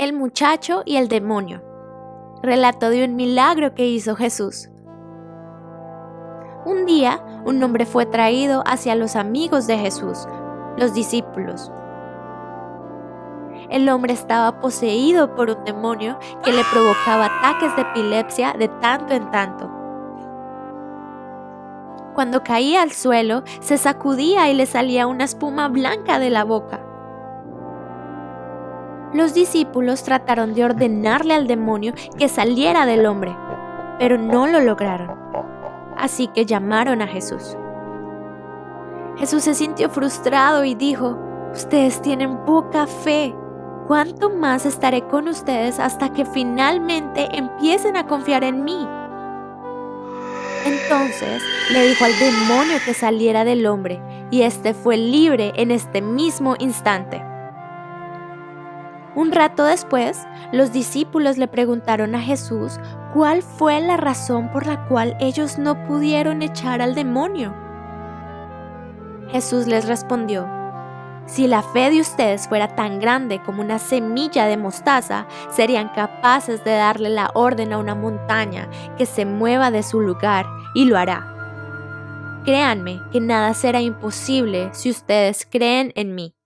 El muchacho y el demonio. Relato de un milagro que hizo Jesús. Un día, un hombre fue traído hacia los amigos de Jesús, los discípulos. El hombre estaba poseído por un demonio que le provocaba ataques de epilepsia de tanto en tanto. Cuando caía al suelo, se sacudía y le salía una espuma blanca de la boca. Los discípulos trataron de ordenarle al demonio que saliera del hombre, pero no lo lograron. Así que llamaron a Jesús. Jesús se sintió frustrado y dijo, ustedes tienen poca fe. ¿Cuánto más estaré con ustedes hasta que finalmente empiecen a confiar en mí? Entonces le dijo al demonio que saliera del hombre, y éste fue libre en este mismo instante. Un rato después, los discípulos le preguntaron a Jesús cuál fue la razón por la cual ellos no pudieron echar al demonio. Jesús les respondió, si la fe de ustedes fuera tan grande como una semilla de mostaza, serían capaces de darle la orden a una montaña que se mueva de su lugar y lo hará. Créanme que nada será imposible si ustedes creen en mí.